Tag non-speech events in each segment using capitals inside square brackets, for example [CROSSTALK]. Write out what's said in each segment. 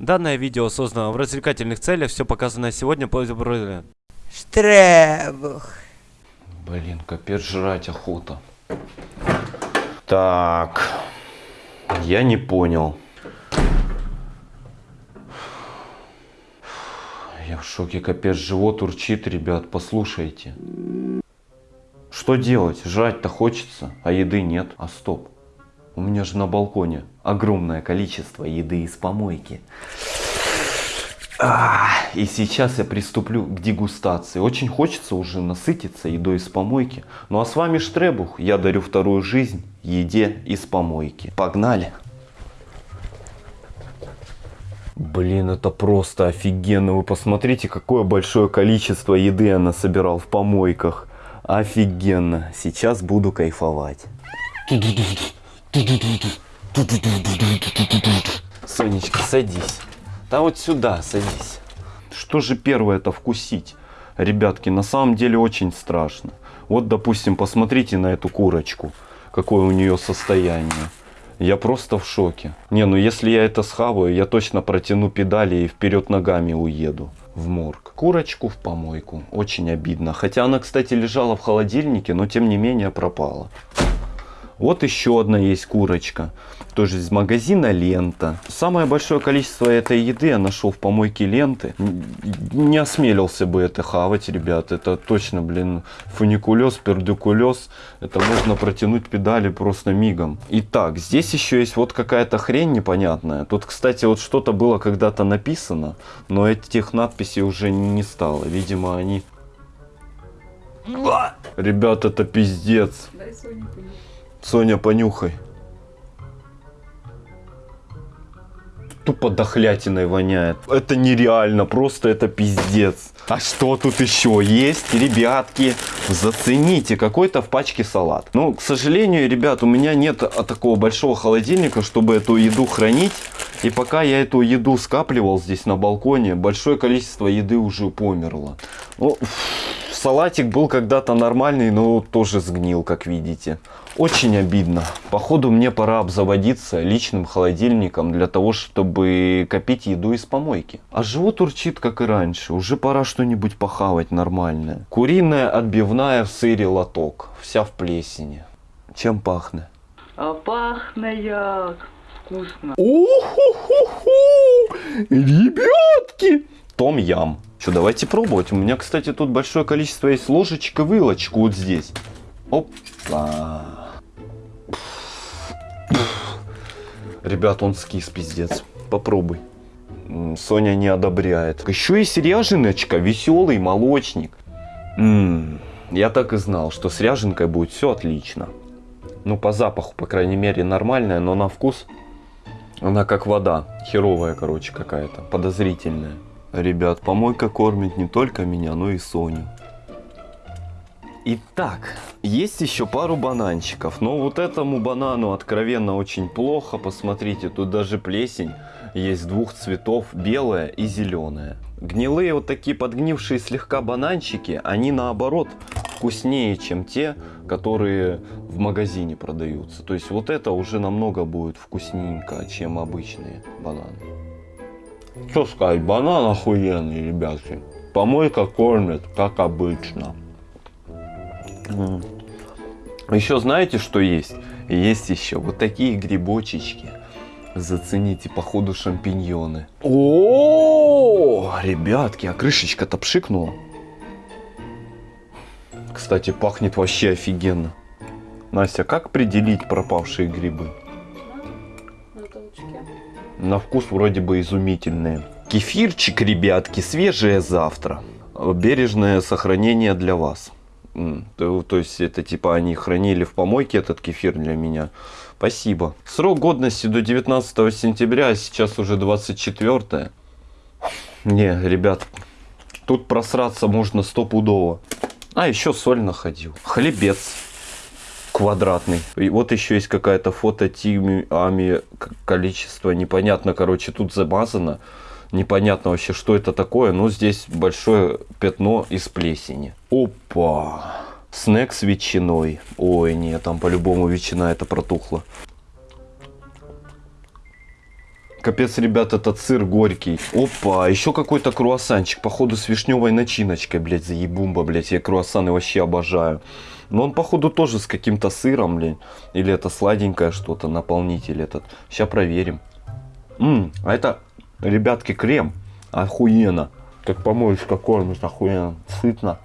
Данное видео создано в развлекательных целях, все показанное сегодня по Штребух. Блин, капец жрать охота. Так, я не понял. Я в шоке, капец, живот урчит, ребят, послушайте. Что делать? Жрать-то хочется, а еды нет. А стоп, у меня же на балконе огромное количество еды из помойки. И сейчас я приступлю к дегустации. Очень хочется уже насытиться едой из помойки. Ну а с вами Штребух. Я дарю вторую жизнь еде из помойки. Погнали! Блин, это просто офигенно. Вы посмотрите, какое большое количество еды я насобирал в помойках. Офигенно. Сейчас буду кайфовать. Сонечка, садись. Да вот сюда садись. Что же первое это вкусить? Ребятки, на самом деле очень страшно. Вот, допустим, посмотрите на эту курочку. Какое у нее состояние. Я просто в шоке. Не, ну если я это схаваю, я точно протяну педали и вперед ногами уеду в морг. Курочку в помойку. Очень обидно. Хотя она, кстати, лежала в холодильнике, но тем не менее пропала. Вот еще одна есть курочка. Тоже из магазина Лента. Самое большое количество этой еды я нашел в помойке Ленты. Не осмелился бы это хавать, ребят. Это точно, блин, фуникулез, пердикулез. Это можно протянуть педали просто мигом. Итак, здесь еще есть вот какая-то хрень непонятная. Тут, кстати, вот что-то было когда-то написано. Но этих надписей уже не стало. Видимо, они... Ребят, это пиздец. Дай понюхать. Соня, понюхай. Тупо дохлятиной воняет. Это нереально, просто это пиздец. А что тут еще есть, ребятки? Зацените, какой-то в пачке салат. Ну, к сожалению, ребят, у меня нет такого большого холодильника, чтобы эту еду хранить. И пока я эту еду скапливал здесь на балконе, большое количество еды уже померло. Ну, салатик был когда-то нормальный, но тоже сгнил, как видите. Очень обидно. Походу мне пора обзаводиться личным холодильником для того, чтобы копить еду из помойки. А живот урчит, как и раньше. Уже пора что-нибудь похавать нормальное. Куриная отбивная в сыре лоток. Вся в плесени. Чем пахнет? А пахнет вкусно. Уху-ху-ху! Ребятки! Том ям. Что, давайте пробовать. У меня, кстати, тут большое количество есть ложечек и вилочек вот здесь. Опа. Ребят, он скис, пиздец. Попробуй. Соня не одобряет. Еще есть ряженочка, веселый молочник. М, Я так и знал, что с ряженкой будет все отлично. Ну, по запаху, по крайней мере, нормальная, но на вкус она как вода. Херовая, короче, какая-то. Подозрительная. Ребят, помойка кормит не только меня, но и Соню. Итак, есть еще пару бананчиков, но вот этому банану откровенно очень плохо. Посмотрите, тут даже плесень есть двух цветов, белая и зеленая. Гнилые вот такие подгнившие слегка бананчики, они наоборот вкуснее, чем те, которые в магазине продаются. То есть вот это уже намного будет вкусненько, чем обычные бананы. Что сказать, банан охуенный, ребятки. Помойка кормит, как обычно. Еще знаете, что есть? Есть еще вот такие грибочечки. Зацените, походу, шампиньоны. О, ребятки, а крышечка-то пшикнула. Кстати, пахнет вообще офигенно. Настя, как определить пропавшие грибы? На вкус вроде бы изумительные. Кефирчик, ребятки, свежее завтра. Бережное сохранение для вас. То, то есть это типа они хранили в помойке этот кефир для меня. Спасибо. Срок годности до 19 сентября, а сейчас уже 24. Не, ребят, тут просраться можно стопудово. А, еще соль находил. Хлебец квадратный. И вот еще есть какая-то фото тимами количество непонятно, короче, тут замазано. Непонятно вообще, что это такое, но здесь большое пятно из плесени. Опа! Снэк с ветчиной. Ой, нет, там по-любому ветчина это протухла. Капец, ребят, этот сыр горький. Опа, еще какой-то круассанчик, походу с вишневой начиночкой, блядь, заебумба, блядь. Я круассаны вообще обожаю. Но он, походу, тоже с каким-то сыром, блядь. Или это сладенькое что-то, наполнитель этот. Сейчас проверим. М, а это, ребятки, крем. Охуенно. Как помоечка кормит, охуенно. Сытно.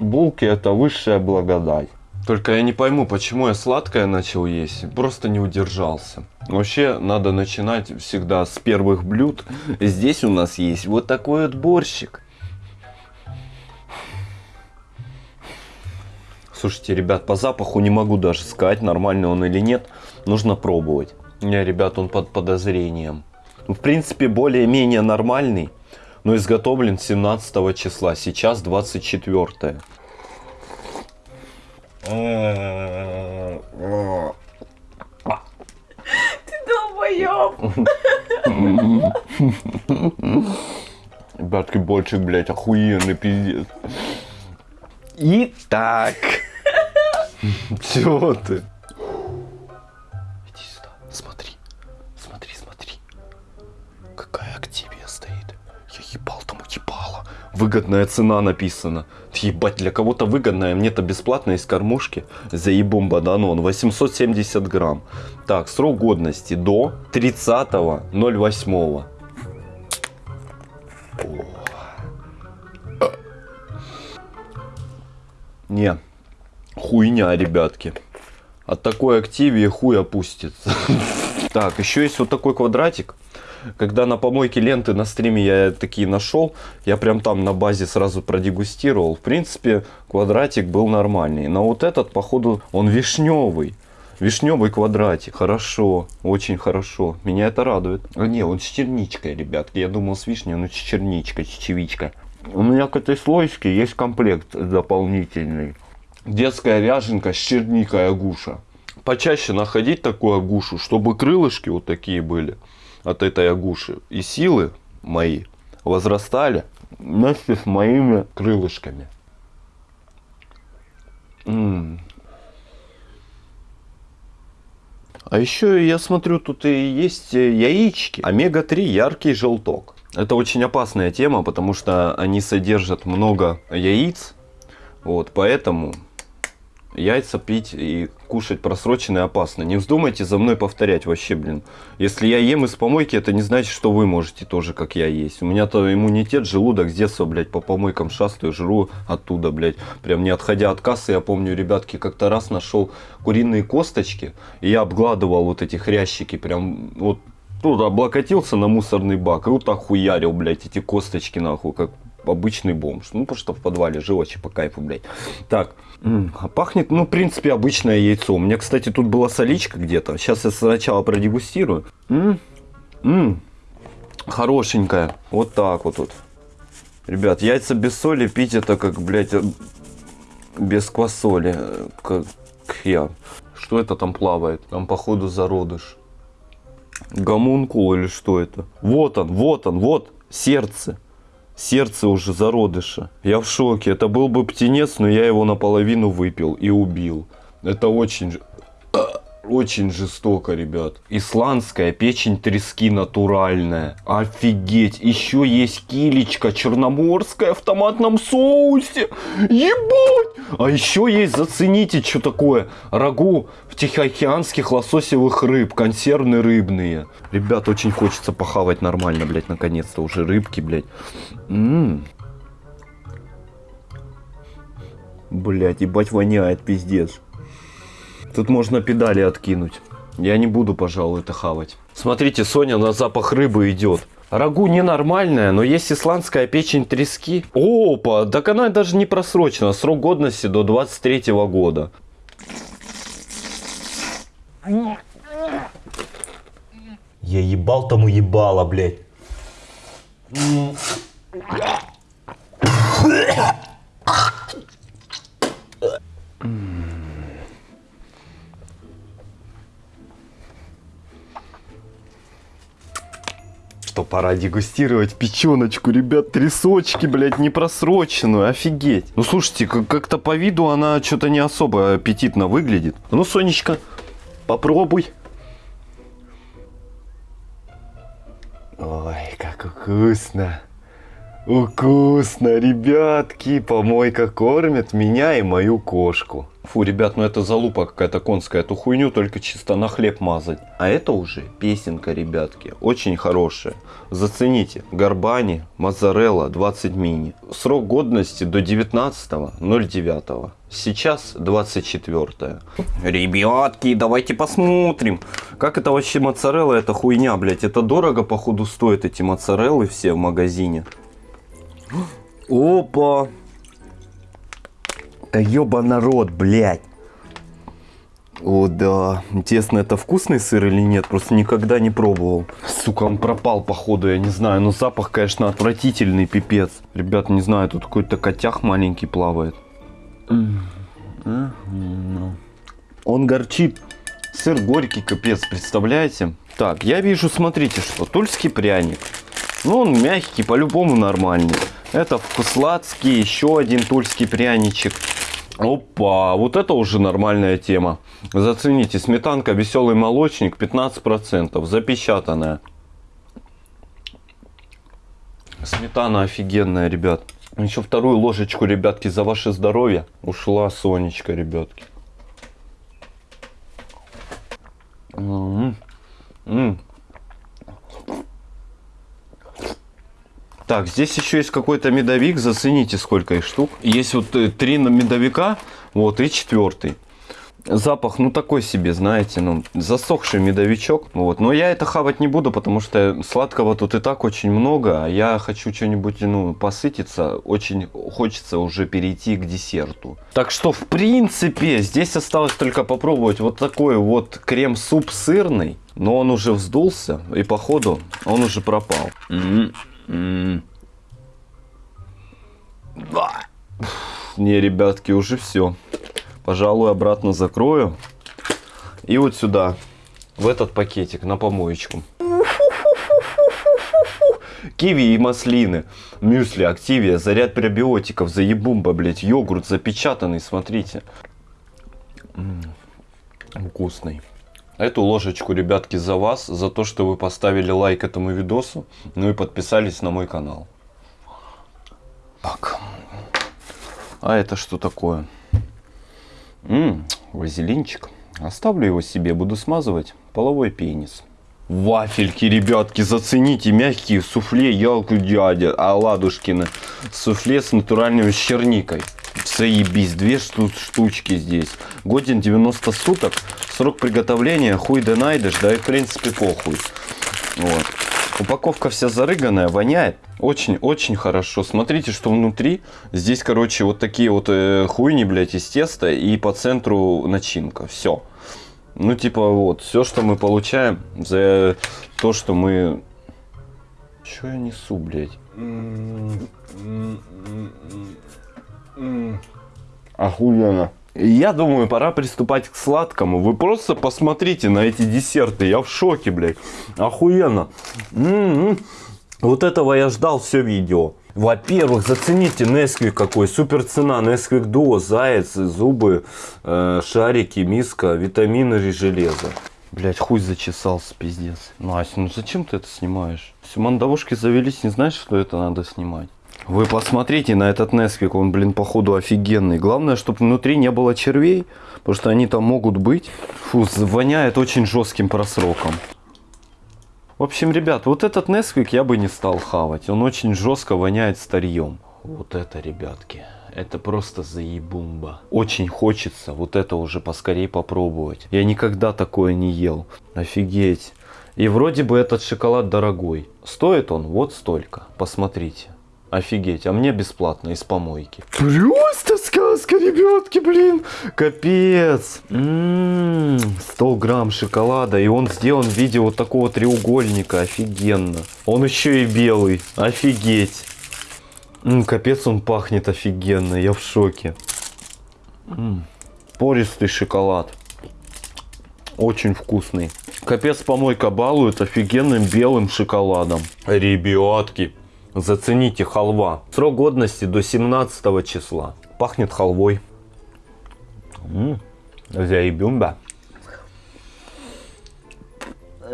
Булки это высшая благодать. Только я не пойму, почему я сладкое начал есть. Просто не удержался. Вообще, надо начинать всегда с первых блюд. Здесь у нас есть вот такой вот борщик. Слушайте, ребят, по запаху не могу даже сказать, нормальный он или нет. Нужно пробовать. Не, ребят, он под подозрением. Ну, В принципе, более-менее нормальный, но изготовлен 17 числа. Сейчас 24. Долбоёб. Ребятки, борщик, блядь, охуенный пиздец. Итак. [LAUGHS] Чего ты? Иди сюда, смотри. Смотри, смотри. Какая активия стоит. Я ебал там ебало. Выгодная цена написана. Ебать, для кого-то выгодная, мне-то бесплатно из кормушки. Заебум бананон. 870 грамм. Так, срок годности до 30.08. Не, хуйня, ребятки. От такой активии хуй опустится. [LAUGHS] Так, еще есть вот такой квадратик. Когда на помойке ленты на стриме я такие нашел, я прям там на базе сразу продегустировал. В принципе, квадратик был нормальный. Но вот этот, походу, он вишневый. Вишневый квадратик. Хорошо, очень хорошо. Меня это радует. А не, он с черничкой, ребятки. Я думал с вишней, но с черничкой, с чечевичкой. У меня к этой слоечке есть комплект дополнительный. Детская ряженка с черникой агуша. Почаще находить такую агушу, чтобы крылышки вот такие были от этой агуши. И силы мои возрастали вместе с моими крылышками. М. А еще я смотрю, тут и есть э, яички. Омега-3 яркий желток. Это очень опасная тема, потому что они содержат много яиц. Вот, поэтому яйца пить и кушать просроченные опасно. Не вздумайте за мной повторять вообще, блин. Если я ем из помойки, это не значит, что вы можете тоже, как я, есть. У меня-то иммунитет, желудок с детства, блядь, по помойкам шастаю, жру оттуда, блядь. Прям не отходя от кассы, я помню, ребятки, как-то раз нашел куриные косточки, и я обгладывал вот эти хрящики, прям вот тут облокотился на мусорный бак и вот так хуярил, блядь, эти косточки, нахуй, как обычный бомж. Ну, потому что в подвале жил вообще по кайфу, блядь. Так, а пахнет, ну, в принципе, обычное яйцо. У меня, кстати, тут была соличка где-то. Сейчас я сначала продегустирую. М, хорошенькая. Вот так вот тут. Ребят, яйца без соли пить это как, блядь, э, без квасоли. э, Как я. Что это там плавает? Там, походу, зародыш. Гомункул или что это? Вот он, вот он, вот сердце. Сердце уже зародыша. Я в шоке. Это был бы птенец, но я его наполовину выпил и убил. Это очень... Очень жестоко, ребят. Исландская печень трески натуральная. Офигеть. Еще есть килечка черноморская в томатном соусе. Ебать. А еще есть, зацените, что такое. Рагу в тихоокеанских лососевых рыб. Консервные рыбные. Ребят, очень хочется похавать нормально, блядь, наконец-то. Уже рыбки, блядь. М. Блядь, ебать воняет, пиздец. Тут можно педали откинуть. Я не буду, пожалуй, это хавать. Смотрите, Соня на запах рыбы идет. Рагу ненормальная, но есть исландская печень трески. Опа, так она даже не просрочена. Срок годности до 23 года. Я ебал тому ебало, блядь. Что пора дегустировать печеночку, ребят, трясочки, блядь, не просроченную, офигеть. Ну слушайте, как- как-то по виду она что-то не особо аппетитно выглядит. Ну, Сонечка, попробуй. Ой, как вкусно. Вкусно, ребятки. Помойка кормит меня и мою кошку. Фу, ребят, ну это залупа какая-то конская. Эту хуйню только чисто на хлеб мазать. А это уже песенка, ребятки. Очень хорошая. Зацените. Горбани, моzzarella 20 мини. Срок годности до 19.09. Сейчас 24 Ребятки, давайте посмотрим. Как это вообще моцарелла? Это хуйня, блядь. Это дорого, походу, стоят эти моцареллы все в магазине. Опа! Да ёба народ, блядь. О, да. Интересно, это вкусный сыр или нет? Просто никогда не пробовал. Сука, он пропал, походу, я не знаю. Но запах, конечно, отвратительный, пипец. Ребят, не знаю, тут какой-то котях маленький плавает. Он горчит. Сыр горький, капец, представляете? Так, я вижу, смотрите, что тульский пряник. Ну, он мягкий, по-любому нормальный. Это вкусладский, еще один тульский пряничек. Опа, вот это уже нормальная тема. Зацените, сметанка веселый молочник 15%, запечатанная. Сметана офигенная, ребят. Еще вторую ложечку, ребятки, за ваше здоровье. Ушла Сонечка, ребятки. М-м-м. М. Так, здесь еще есть какой-то медовик, зацените, сколько их штук. Есть вот э, три медовика, вот, и четвертый. Запах, ну, такой себе, знаете, ну, засохший медовичок, вот. Но я это хавать не буду, потому что сладкого тут и так очень много, а я хочу что-нибудь, ну, посытиться, очень хочется уже перейти к десерту. Так что, в принципе, здесь осталось только попробовать вот такой вот крем-суп сырный, но он уже вздулся, и походу он уже пропал. М. Не, ребятки, уже все. Пожалуй, обратно закрою. И вот сюда, в этот пакетик, на помоечку. Киви и маслины, мюсли, активия, заряд пробиотиков, заебумба, блять, йогурт запечатанный, смотрите. М, Вкусный. Эту ложечку, ребятки, за вас, за то, что вы поставили лайк этому видосу, ну и подписались на мой канал. Так. А это что такое? Ммм, вазелинчик. Оставлю его себе, буду смазывать половой пенис. Вафельки, ребятки, зацените, мягкие суфле, ялку дядя, Аладушкина. Суфле с натуральной черникой. Заебись, две шту штучки здесь. Годен 90 суток. Срок приготовления хуй да найдешь, да и в принципе похуй. Вот. Упаковка вся зарыганная, воняет. Очень-очень хорошо. Смотрите, что внутри. Здесь, короче, вот такие вот э, хуйни, блядь, из теста. И по центру начинка. Все. Ну, типа, вот, все, что мы получаем за то, что мы... Че я несу, блядь? Охуенно. Я думаю, пора приступать к сладкому. Вы просто посмотрите на эти десерты. Я в шоке, блядь. Охуенно. М-м-м. Вот этого я ждал все видео. Во-первых, зацените Несквик какой. Супер цена. Несквик Дуо, заяц, зубы, э, шарики, миска, витамины и железо. Блять, хуй зачесался, пиздец. Настя, ну зачем ты это снимаешь? Все мандавушки завелись, не знаешь, что это надо снимать? Вы посмотрите на этот Несквик, он, блин, походу офигенный. Главное, чтобы внутри не было червей, потому что они там могут быть. Фу, воняет очень жестким просроком. В общем, ребят, вот этот Несквик я бы не стал хавать. Он очень жестко воняет старьем. Вот это, ребятки, это просто заебумба. Очень хочется вот это уже поскорей попробовать. Я никогда такое не ел. Офигеть. И вроде бы этот шоколад дорогой. Стоит он вот столько. Посмотрите. Офигеть, а мне бесплатно из помойки. Просто сказка, ребятки, блин. Капец. М-м-м, 100 грамм шоколада. И он сделан в виде вот такого треугольника. Офигенно. Он еще и белый. Офигеть. М, капец, он пахнет офигенно. Я в шоке. М, Пористый шоколад. Очень вкусный. Капец, помойка балует офигенным белым шоколадом. Ребятки, зацените халва. Срок годности до 17 числа. Пахнет халвой. М, Заебумба.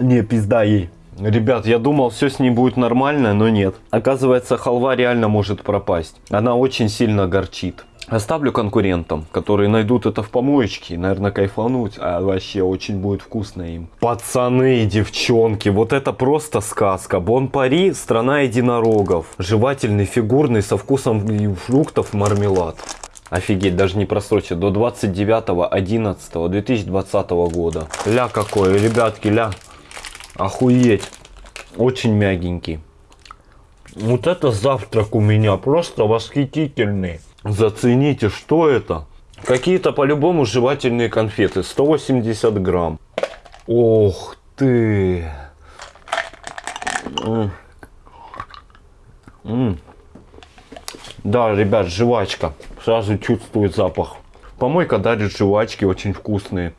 Не, пизда ей. Ребят, я думал, все с ней будет нормально, но нет. Оказывается, халва реально может пропасть. Она очень сильно горчит. Оставлю конкурентам, которые найдут это в помоечке и, наверное, кайфануть. А вообще очень будет вкусно им. Пацаны и девчонки, вот это просто сказка. Бон Пари, страна единорогов. Жевательный, фигурный, со вкусом фруктов мармелад. Офигеть, даже не просрочит. До 29.11.2020 года. Ля какой, ребятки, ля. Охуеть. Очень мягенький. Вот это завтрак у меня просто восхитительный. Зацените, что это? Какие-то по-любому жевательные конфеты. 180 грамм. Ох ты. М. М. Да, ребят, жвачка. Сразу чувствует запах. Помойка дарит жвачки очень вкусные.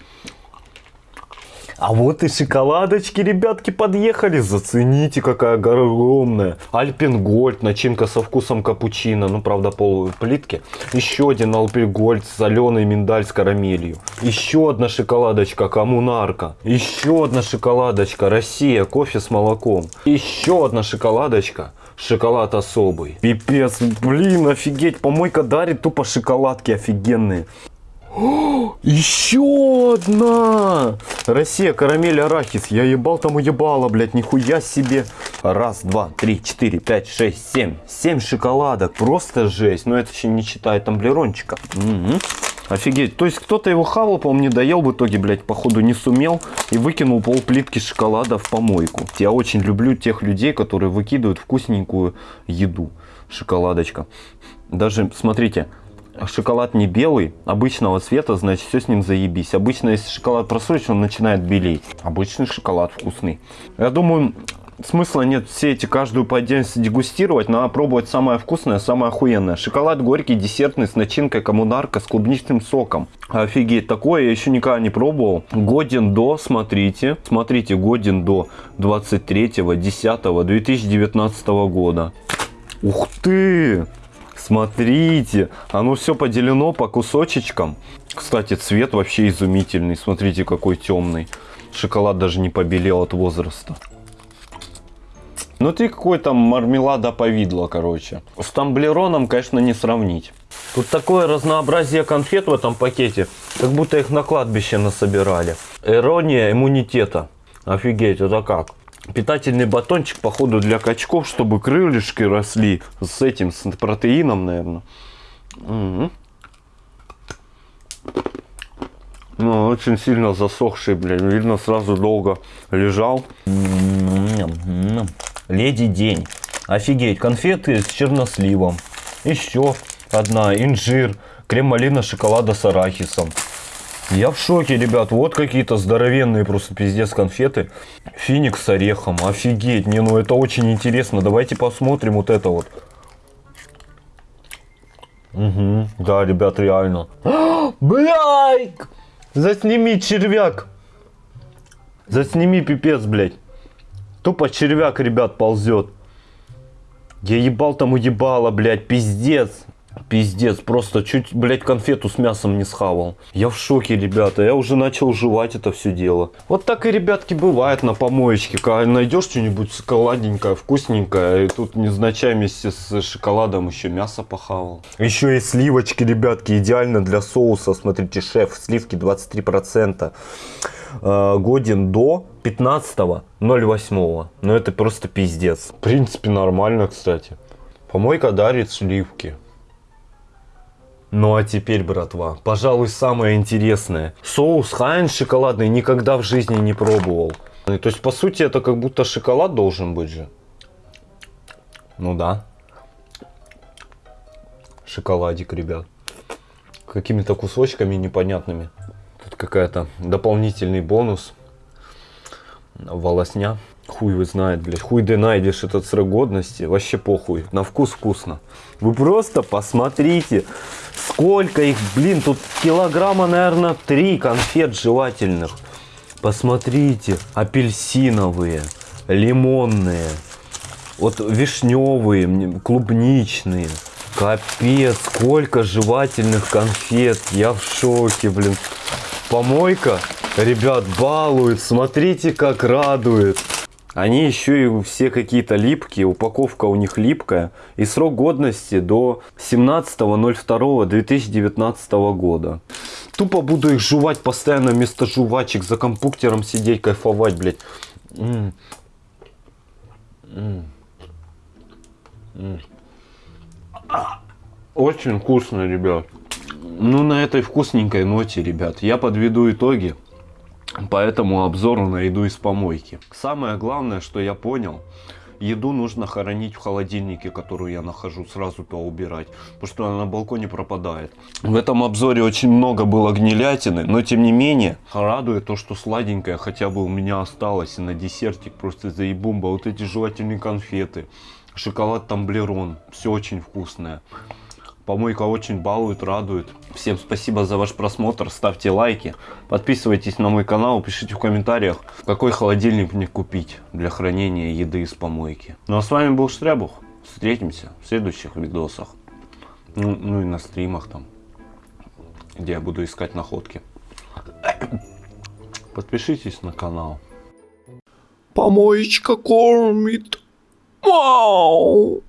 А вот и шоколадочки, ребятки, подъехали. Зацените, какая огромная. Альпенгольд, начинка со вкусом капучино. Ну, правда, пол плитки. Еще один Альпенгольд, соленый миндаль с карамелью. Еще одна шоколадочка, коммунарка. Еще одна шоколадочка, Россия, кофе с молоком. Еще одна шоколадочка. Шоколад особый. Пипец, блин, офигеть. Помойка дарит тупо шоколадки офигенные. О, еще одна! Россия, карамель, арахис. Я ебал там уебала, блядь, нихуя себе. Раз, два, три, четыре, пять, шесть, семь. Семь шоколадок. Просто жесть. Но это еще не считая тамблерончика. Мгм. Офигеть. То есть кто-то его хавал, по-моему, не доел в итоге, блядь, походу не сумел. И выкинул пол плитки шоколада в помойку. Я очень люблю тех людей, которые выкидывают вкусненькую еду. Шоколадочка. Даже, смотрите, шоколад не белый, обычного цвета, значит все с ним заебись. Обычно, если шоколад просрочен, он начинает белеть. Обычный шоколад вкусный. Я думаю, смысла нет все эти каждую по отдельности дегустировать. Надо пробовать самое вкусное, самое охуенное. Шоколад горький, десертный, с начинкой коммунарка, с клубничным соком. Офигеть, такое я еще никогда не пробовал. Годен до, смотрите, смотрите, годен до 23.10.2019 года. Ух ты! Смотрите, оно все поделено по кусочечкам. Кстати, цвет вообще изумительный. Смотрите, какой темный. Шоколад даже не побелел от возраста. Внутри какой-то мармелада повидло, короче. С тамблероном, конечно, не сравнить. Тут такое разнообразие конфет в этом пакете, как будто их на кладбище насобирали. Ирония иммунитета. Офигеть, это как? Питательный батончик, походу, для качков, чтобы крылышки росли с этим, с протеином, наверное. Мгм. Ну, очень сильно засохший, блин. Видно, сразу долго лежал. Леди День. Офигеть, конфеты с черносливом. Еще одна, инжир, крем малина шоколада с арахисом. Я в шоке, ребят. Вот какие-то здоровенные просто пиздец конфеты. Финикс с орехом. Офигеть. Не, ну это очень интересно. Давайте посмотрим вот это вот. Угу. Да, ребят, реально. [GASPS] Блядь! Засними червяк. Засними пипец, блядь. Тупо червяк, ребят, ползет. Я ебал там уебало, блядь, пиздец. Пиздец, просто чуть, блядь, конфету с мясом не схавал. Я в шоке, ребята, я уже начал жевать это все дело. Вот так и, ребятки, бывает на помоечке. Когда найдешь что-нибудь шоколадненькое, вкусненькое, и тут незначай вместе с шоколадом еще мясо похавал. Еще и сливочки, ребятки, идеально для соуса. Смотрите, шеф, сливки 23%. Э, годен до 15.08. Ну это просто пиздец. В принципе, нормально, кстати. Помойка дарит сливки. Ну а теперь, братва, пожалуй, самое интересное. Соус Хайнс шоколадный никогда в жизни не пробовал. То есть, по сути, это как будто шоколад должен быть же. Ну да. Шоколадик, ребят. Какими-то кусочками непонятными. Тут какая-то дополнительный бонус. Волосня. Хуй вы знает, блядь. Хуй ты найдешь этот срок годности. Вообще похуй. На вкус вкусно. Вы просто посмотрите. Сколько их, блин, тут килограмма, наверное, три конфет жевательных. Посмотрите, апельсиновые, лимонные, вот вишневые, клубничные. Капец, сколько жевательных конфет. Я в шоке, блин. Помойка, ребят, балует. Смотрите, как радует. Они еще и все какие-то липкие, упаковка у них липкая. И срок годности до 17.02.2019 года. Тупо буду их жевать постоянно вместо жвачек, за компьютером сидеть, кайфовать, блядь. М. М. М. Очень вкусно, ребят. Ну, на этой вкусненькой ноте, ребят, я подведу итоги по этому обзору на еду из помойки. Самое главное, что я понял, еду нужно хоронить в холодильнике, которую я нахожу, сразу поубирать, потому что она на балконе пропадает. В этом обзоре очень много было гнилятины, но тем не менее, радует то, что сладенькое хотя бы у меня осталось, и на десертик просто заебумба, вот эти жевательные конфеты, шоколад тамблерон, все очень вкусное. Помойка очень балует, радует. Всем спасибо за ваш просмотр. Ставьте лайки. Подписывайтесь на мой канал. Пишите в комментариях, какой холодильник мне купить для хранения еды из помойки. Ну а с вами был Штрябух. Встретимся в следующих видосах. Ну, ну и на стримах там, где я буду искать находки. [COUGHS] Подпишитесь на канал. Помоечка кормит. Вау!